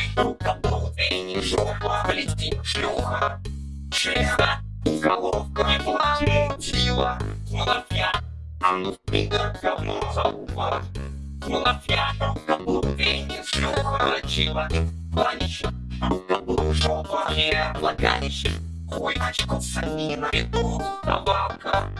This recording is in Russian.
Ой, рука эй, не жопа, блестит шлюха. Шлиха, головка не платила. Мунафья, а ну пидор, говно залупа. Мунафья, рука эй, не шлюха, рачила. Планище, рука жопа, не влагалище. Хуй очков санина, на табака. А